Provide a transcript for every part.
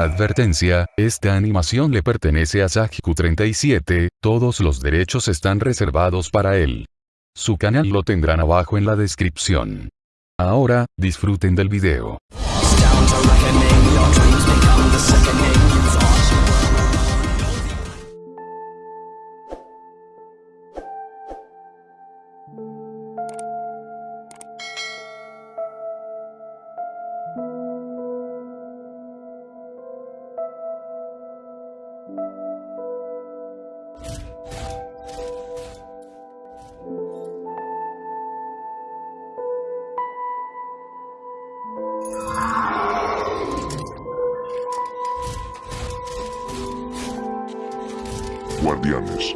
Advertencia, esta animación le pertenece a Sajiku37, todos los derechos están reservados para él. Su canal lo tendrán abajo en la descripción. Ahora, disfruten del video. Guardianes.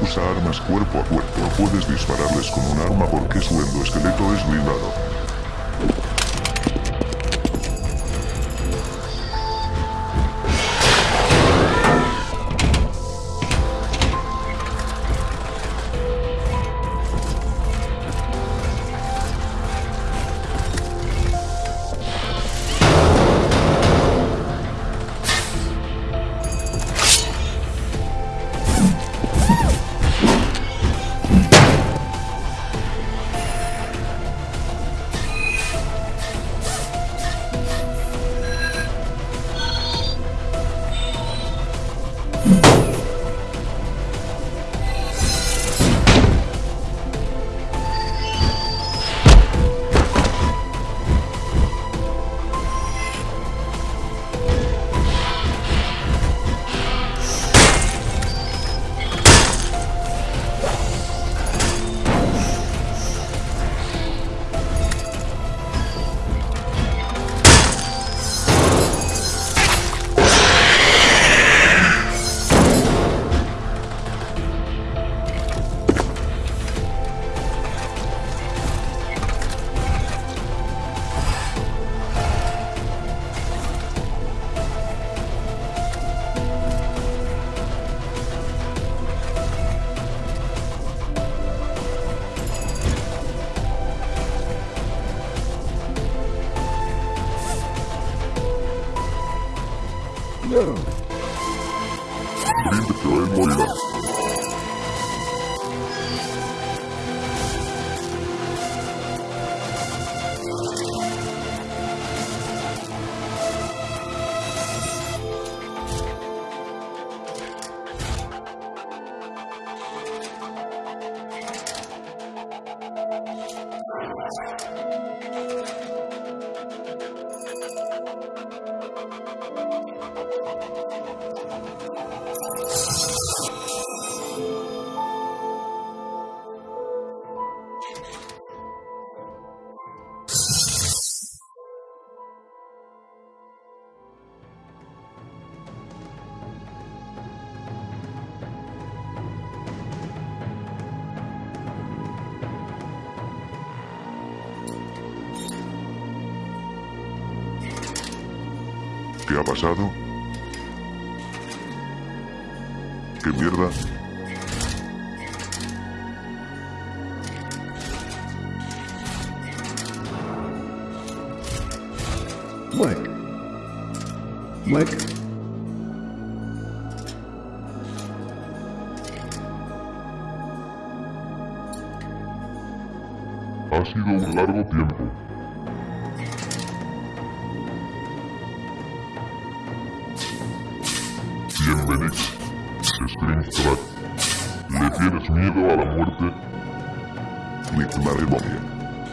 Usa armas cuerpo a cuerpo. Puedes dispararles con un arma porque su endoesqueleto es blindado. No. Believe it, I morirás. ¿Qué ha pasado? ¿Qué mierda? Mike. Mike. Ha sido un largo tiempo. Bienvenido, Screamtrack. ¿Le tienes miedo a la muerte? Matrimonio.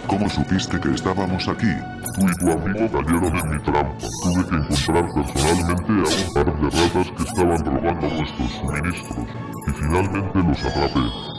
¿Cómo supiste que estábamos aquí? Tú y tu amigo cayeron en mi trampa. Tuve que encontrar personalmente a un par de ratas que estaban robando nuestros suministros y finalmente los atrapé.